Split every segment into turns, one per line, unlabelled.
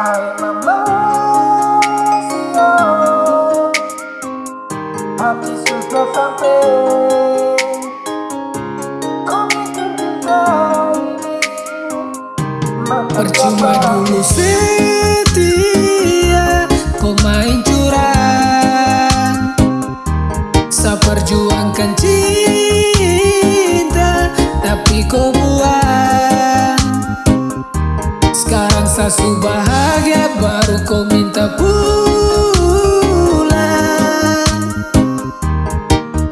Hati sudah sampai. Percuma dulu setia Kau main curang. Saya perjuangkan cinta Tapi kau buang Su bahagia Baru kau minta pulang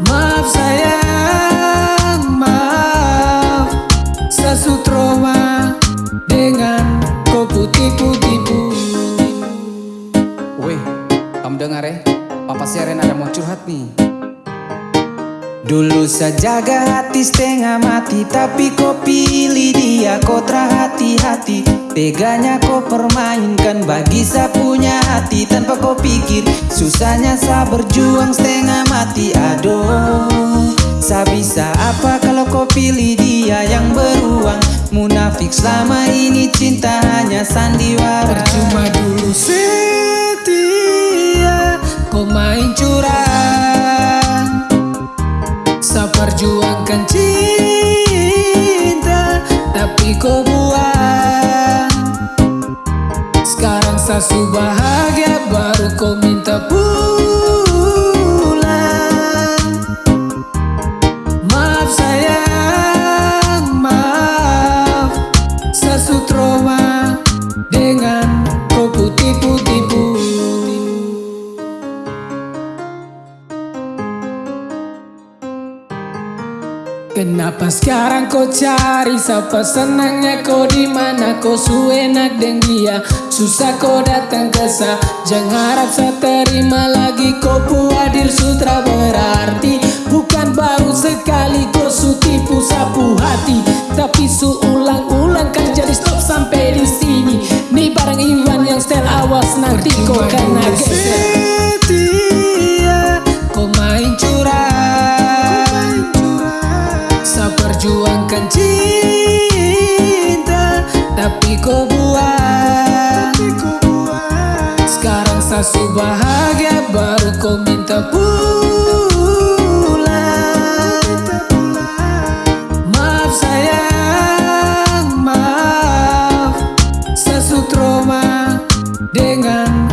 Maaf sayang, maaf Saya su trauma dengan kau putih-putih
Weh, kamu dengar ya? Papa Seren ada mau curhat nih. Dulu saya jaga hati setengah mati Tapi kau pilih dia kau hati-hati. Teganya kau permainkan bagi saya punya hati Tanpa kau pikir susahnya saya berjuang setengah mati. Aduh Saya bisa apa kalau kau pilih dia yang beruang? Munafik selama ini cinta hanya sandiwara. Percuma
dulu setia cinta Tapi kau buang Sekarang saya bahagia Baru kau minta pulang Kenapa sekarang kau cari? Siapa senangnya kau di mana? Kau suenak dengan dia. Susah kau datang ke sa. Jangan harap saya terima lagi. Kau puadir sutra berarti. Bukan baru sekali kau su tipu sapu hati tapi su ulang-ulang kan jadi stop sampai di sini. Ni barang Iwan yang stel
awas nanti kau kena geser
kasih bahagia baru kau minta pulang. Maaf sayang, maaf. Sesu trauma dengan